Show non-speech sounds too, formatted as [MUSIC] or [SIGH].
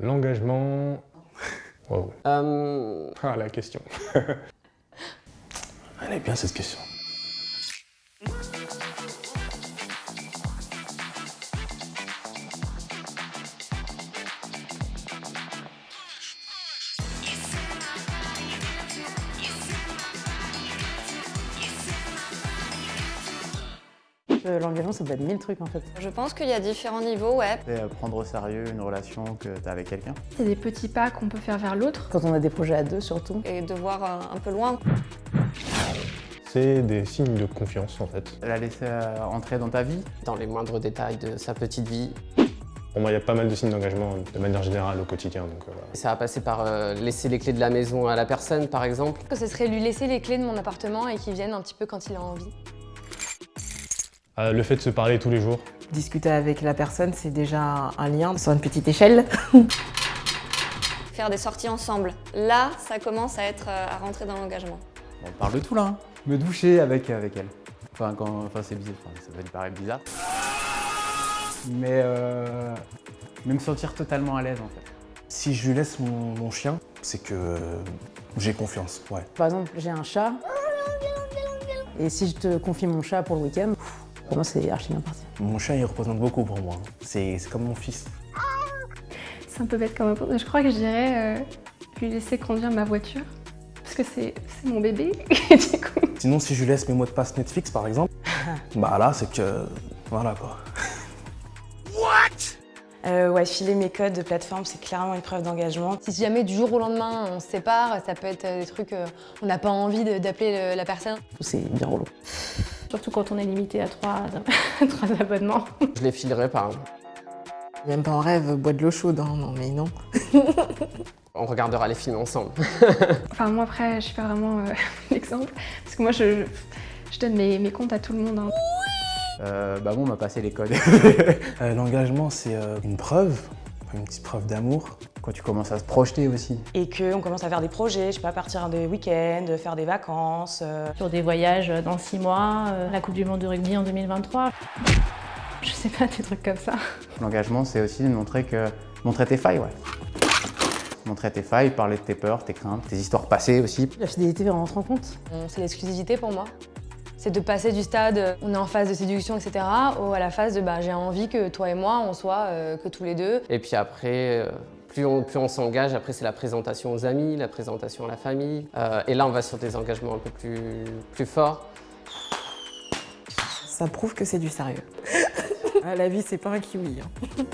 L'engagement... Wow. Euh, Ah, la question. [LAUGHS] Elle est bien cette question. Euh, L'engagement, ça peut être mille trucs en fait. Je pense qu'il y a différents niveaux, ouais. C'est euh, prendre au sérieux une relation que tu as avec quelqu'un. C'est des petits pas qu'on peut faire vers l'autre. Quand on a des projets à deux surtout. Et de voir euh, un peu loin. C'est des signes de confiance, en fait. La laisser euh, entrer dans ta vie. dans les moindres détails de sa petite vie. Pour moi, il y a pas mal de signes d'engagement de manière générale au quotidien, donc euh, voilà. Ça va passer par euh, laisser les clés de la maison à la personne, par exemple. Que ce serait lui laisser les clés de mon appartement et qu'il vienne un petit peu quand il a envie. Euh, le fait de se parler tous les jours, Discuter avec la personne, c'est déjà un lien sur une petite échelle. [LAUGHS] Faire des sorties ensemble. Là, ça commence à être euh, à rentrer dans l'engagement. On parle de tout là. hein. Me doucher avec, avec elle. Enfin, quand, enfin c'est bizarre. Enfin, ça va lui paraître bizarre. Mais, euh, mais me sentir totalement à l'aise en fait. Si je lui laisse mon, mon chien, c'est que euh, j'ai confiance, ouais. Par exemple, j'ai un chat. Et si je te confie mon chat pour le week-end, pour moi c'est archi bien parti. Mon chien, il représente beaucoup pour moi. hein. C'est comme mon fils. C'est un peu bête comme réponse. Je crois que je dirais euh, lui laisser conduire ma voiture. Parce que c'est mon bébé. [LAUGHS] Du coup, Sinon, si je lui laisse mes mots de passe Netflix, par exemple, [LAUGHS] bah là, c'est que... Voilà, quoi. Euh, ouais, filer mes codes de plateforme, c'est clairement une preuve d'engagement. si jamais du jour au lendemain on se sépare, ça peut être euh, des trucs, euh, on n'a pas envie d'appeler le- la personne. C'est bien relou. Surtout quand on est limité à trois, [LAUGHS] trois abonnements. Je les filerai par... Même pas en rêve, bois de l'eau chaude, hein. non mais non. [LAUGHS] On regardera les films ensemble. [LAUGHS] Enfin moi après, je suis pas vraiment euh, l'exemple. Parce que moi je, je donne mes, mes comptes à tout le monde. hein. Euh, bah bon, on m'a passé les codes. Euh, L'engagement, c'est euh, une preuve, une petite preuve d'amour. Quand tu commences à se projeter aussi. Et qu'on commence à faire des projets, je sais pas, partir des week-ends, faire des vacances. euh. sur des voyages dans six mois, euh, la Coupe du Monde de rugby en 2023. Je sais pas, des trucs comme ça. L'engagement, c'est aussi de montrer, que... montrer tes failles, ouais. Montrer tes failles, parler de tes peurs, tes craintes, tes histoires passées aussi. La fidélité, on se rend compte. Euh, C'est l'exclusivité pour moi. C'est de passer du stade on est en phase de séduction, etc. au à la phase de bah, j'ai envie que toi et moi on soit euh, que tous les deux. Et puis après, euh, plus on, plus on s'engage, après c'est la présentation aux amis, la présentation à la famille. Euh, et là, on va sur des engagements un peu plus, plus forts. Ça prouve que c'est du sérieux. [LAUGHS] Ah, la vie, c'est pas un kiwi. hein.